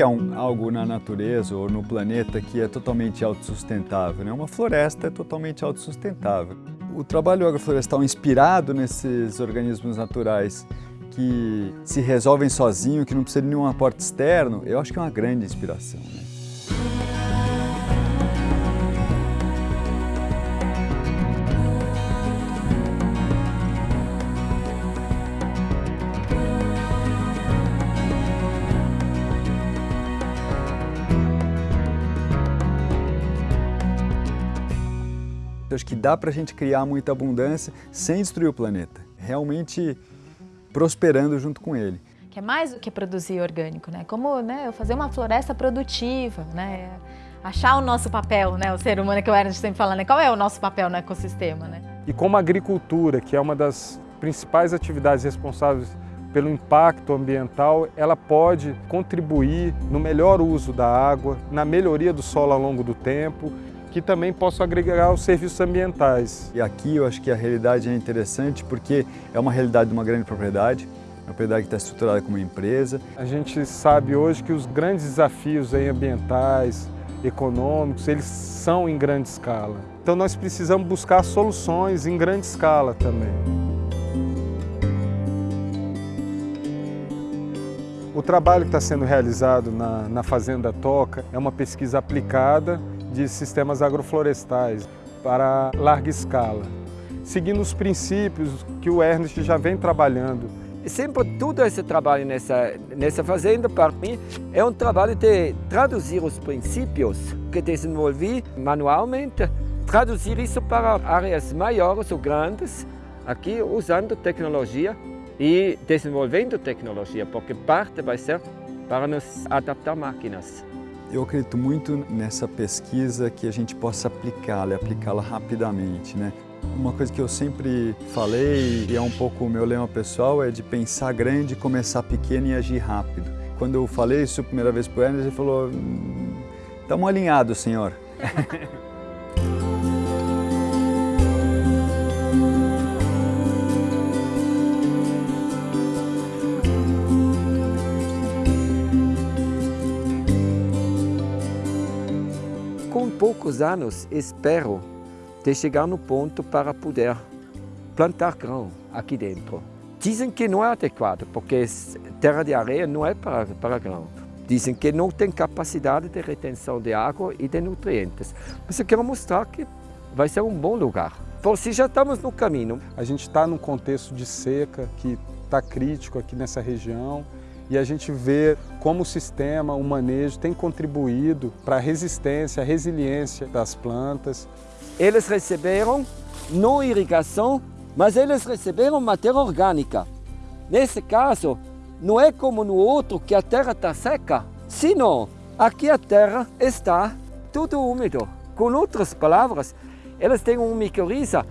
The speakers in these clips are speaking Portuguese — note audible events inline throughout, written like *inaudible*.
é um, algo na natureza ou no planeta que é totalmente autossustentável? Né? Uma floresta é totalmente autossustentável. O trabalho agroflorestal inspirado nesses organismos naturais que se resolvem sozinho, que não precisa de nenhum aporte externo, eu acho que é uma grande inspiração. Né? Eu acho que dá para a gente criar muita abundância sem destruir o planeta, realmente prosperando junto com ele. Que é mais do que produzir orgânico, né? Como né, eu fazer uma floresta produtiva, né? Achar o nosso papel, né? O ser humano que o Ernest sempre fala, né? Qual é o nosso papel no ecossistema, né? E como a agricultura, que é uma das principais atividades responsáveis pelo impacto ambiental, ela pode contribuir no melhor uso da água, na melhoria do solo ao longo do tempo que também possam agregar os serviços ambientais. E aqui eu acho que a realidade é interessante porque é uma realidade de uma grande propriedade, uma propriedade que está estruturada como uma empresa. A gente sabe hoje que os grandes desafios ambientais, econômicos, eles são em grande escala. Então nós precisamos buscar soluções em grande escala também. O trabalho que está sendo realizado na, na Fazenda Toca é uma pesquisa aplicada de sistemas agroflorestais para larga escala, seguindo os princípios que o Ernest já vem trabalhando. Sempre todo esse trabalho nessa, nessa fazenda, para mim, é um trabalho de traduzir os princípios que desenvolvi manualmente, traduzir isso para áreas maiores ou grandes, aqui usando tecnologia e desenvolvendo tecnologia, porque parte vai ser para nos adaptar máquinas. Eu acredito muito nessa pesquisa que a gente possa aplicá-la aplicá-la rapidamente. Né? Uma coisa que eu sempre falei, e é um pouco o meu lema pessoal, é de pensar grande, começar pequeno e agir rápido. Quando eu falei isso a primeira vez para o Ernest, ele falou, estamos hum, alinhados, senhor. *laughs* poucos anos espero de chegar no ponto para poder plantar grão aqui dentro. Dizem que não é adequado, porque terra de areia não é para, para grão. Dizem que não tem capacidade de retenção de água e de nutrientes. Mas eu quero mostrar que vai ser um bom lugar. Por si já estamos no caminho. A gente está num contexto de seca que está crítico aqui nessa região e a gente vê como o sistema, o manejo tem contribuído para a resistência, a resiliência das plantas. Eles receberam não irrigação, mas eles receberam matéria orgânica. Nesse caso, não é como no outro que a terra está seca, senão aqui a terra está tudo úmido. Com outras palavras, elas têm um micorriza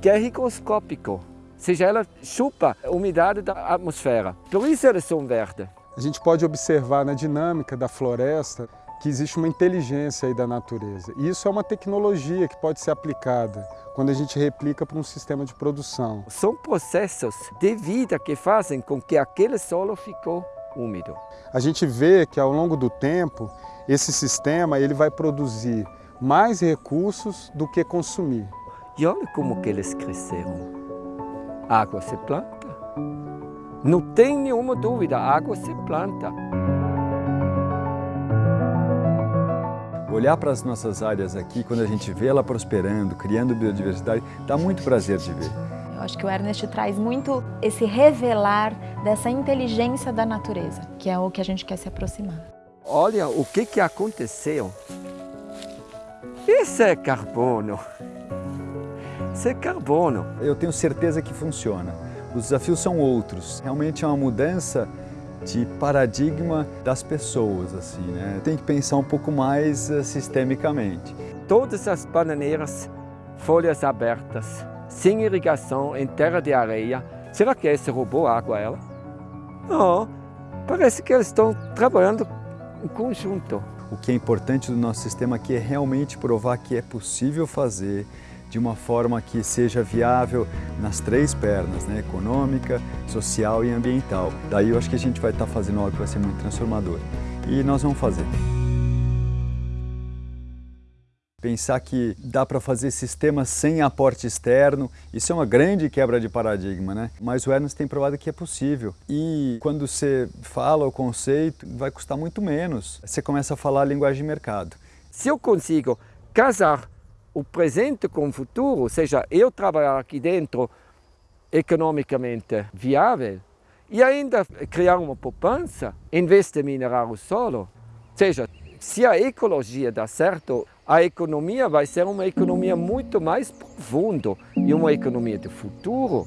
que é higroscópico seja, ela chupa a umidade da atmosfera. Por isso eles são verdes. A gente pode observar na dinâmica da floresta que existe uma inteligência aí da natureza. E isso é uma tecnologia que pode ser aplicada quando a gente replica para um sistema de produção. São processos de vida que fazem com que aquele solo ficou úmido. A gente vê que ao longo do tempo, esse sistema ele vai produzir mais recursos do que consumir. E olha como que eles cresceram água se planta. Não tem nenhuma dúvida, água se planta. Olhar para as nossas áreas aqui, quando a gente vê ela prosperando, criando biodiversidade, dá muito prazer de ver. Eu acho que o Ernest traz muito esse revelar dessa inteligência da natureza, que é o que a gente quer se aproximar. Olha o que, que aconteceu. Isso é carbono ser carbono. Eu tenho certeza que funciona. Os desafios são outros. Realmente é uma mudança de paradigma das pessoas, assim, né? Tem que pensar um pouco mais uh, sistemicamente. Todas as bananeiras, folhas abertas, sem irrigação, em terra de areia. Será que esse roubou água a ela? Não, parece que eles estão trabalhando em conjunto. O que é importante do nosso sistema aqui é realmente provar que é possível fazer, de uma forma que seja viável nas três pernas, né? econômica, social e ambiental. Daí eu acho que a gente vai estar fazendo algo que vai ser muito transformador. e nós vamos fazer pensar que dá para fazer sistemas sem aporte externo, isso é uma grande quebra de paradigma, né? Mas o Ernst tem provado que é possível. E quando você fala o conceito, vai custar muito menos. Você começa a falar a linguagem de mercado. Se eu consigo casar o presente com o futuro, ou seja, eu trabalhar aqui dentro economicamente viável e ainda criar uma poupança, em vez de minerar o solo, ou seja, se a ecologia dá certo, a economia vai ser uma economia muito mais profunda e uma economia de futuro.